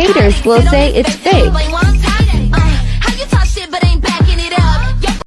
Haters will say it's fake.